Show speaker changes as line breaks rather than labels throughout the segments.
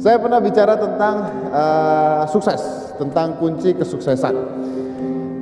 Saya pernah bicara tentang uh, sukses, tentang kunci kesuksesan.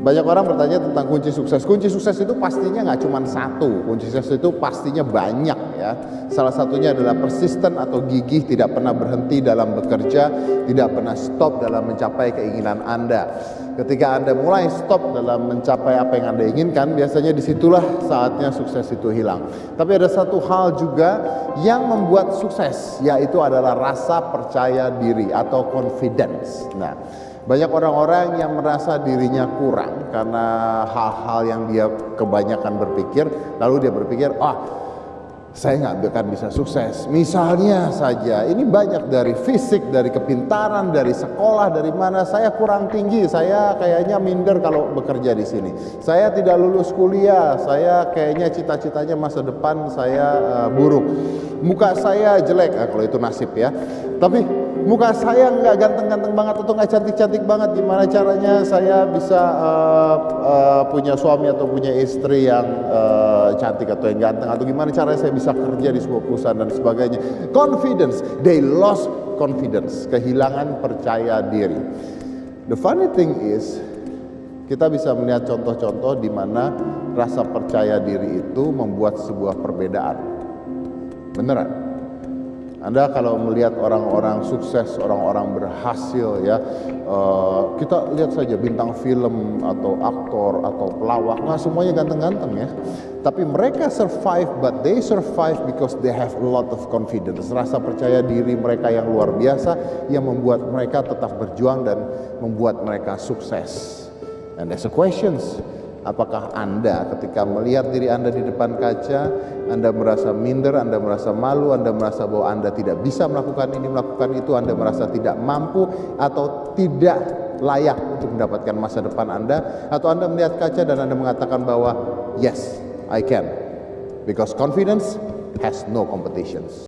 Banyak orang bertanya tentang kunci sukses. Kunci sukses itu pastinya nggak cuma satu. Kunci sukses itu pastinya banyak ya. Salah satunya adalah persisten atau gigih, tidak pernah berhenti dalam bekerja, tidak pernah stop dalam mencapai keinginan Anda. Ketika Anda mulai stop dalam mencapai apa yang Anda inginkan, biasanya di situlah saatnya sukses itu hilang. Tapi ada satu hal juga yang membuat sukses, yaitu adalah rasa percaya diri atau confidence. Nah, banyak orang-orang yang merasa dirinya kurang karena hal-hal yang dia kebanyakan berpikir, lalu dia berpikir, ah saya nggak akan bisa sukses. Misalnya saja, ini banyak dari fisik, dari kepintaran, dari sekolah, dari mana saya kurang tinggi, saya kayaknya minder kalau bekerja di sini. Saya tidak lulus kuliah, saya kayaknya cita-citanya masa depan saya uh, buruk. Muka saya jelek, nah, kalau itu nasib ya. Tapi muka saya nggak ganteng-ganteng banget atau nggak cantik-cantik banget gimana caranya saya bisa uh, uh, punya suami atau punya istri yang uh, cantik atau yang ganteng atau gimana caranya saya bisa kerja di sebuah perusahaan dan sebagainya. Confidence. They lost confidence. Kehilangan percaya diri. The funny thing is kita bisa melihat contoh-contoh di mana rasa percaya diri itu membuat sebuah perbedaan. Beneran anda kalau melihat orang-orang sukses, orang-orang berhasil ya, uh, kita lihat saja bintang film atau aktor atau pelawak, nggak semuanya ganteng-ganteng ya. Tapi mereka survive, but they survive because they have a lot of confidence. Rasa percaya diri mereka yang luar biasa yang membuat mereka tetap berjuang dan membuat mereka sukses. And there's a questions. Apakah Anda ketika melihat diri Anda di depan kaca, Anda merasa minder, Anda merasa malu, Anda merasa bahwa Anda tidak bisa melakukan ini, melakukan itu, Anda merasa tidak mampu atau tidak layak untuk mendapatkan masa depan Anda, atau Anda melihat kaca dan Anda mengatakan bahwa yes, I can. Because confidence has no competitions.